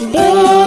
de